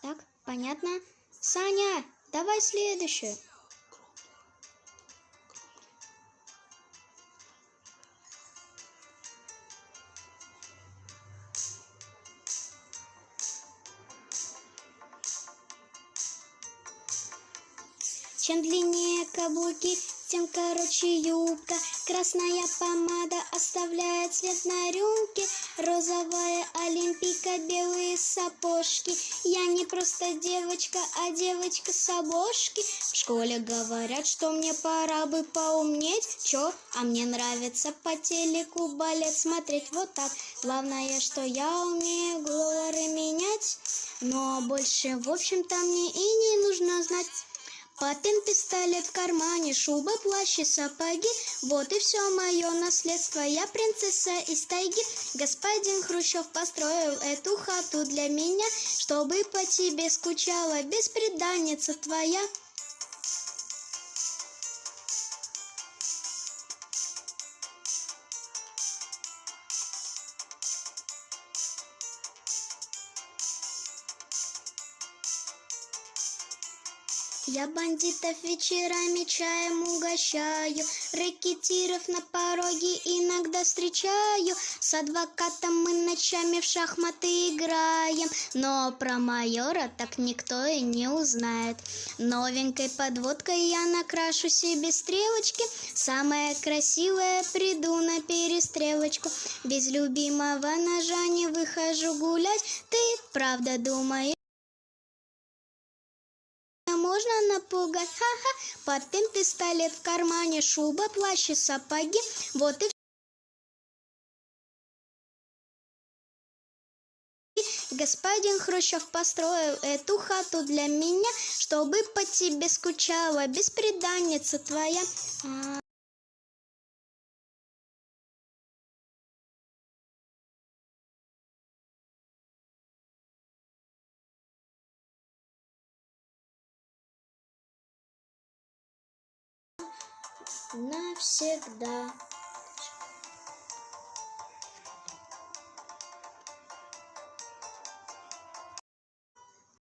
Так, понятно? Саня, давай следующую. Чем длиннее каблуки, тем короче юбка. Красная помада оставляет след на рюмке. Розовая олимпийка, белые сапожки. Я не просто девочка, а девочка с обложки. В школе говорят, что мне пора бы поумнеть. Чё? А мне нравится по телеку балет смотреть вот так. Главное, что я умею головы менять. Но больше, в общем-то, мне и не нужно знать. Папин пистолет в кармане, шуба, плащ и сапоги. Вот и все мое наследство. Я принцесса из тайги. Господин Хрущев построил эту хату для меня, чтобы по тебе скучала беспреданница твоя. Я бандитов вечерами чаем угощаю, рэкетиров на пороге иногда встречаю. С адвокатом мы ночами в шахматы играем, но про майора так никто и не узнает. Новенькой подводкой я накрашу себе стрелочки, самая красивая приду на перестрелочку. Без любимого ножа не выхожу гулять, ты правда думаешь? Можно напугать. Ха-ха, папин пистолет в кармане, шуба, плащ и сапоги. Вот и Господин Хрущев построил эту хату для меня, чтобы по тебе скучала беспреданница твоя. Навсегда.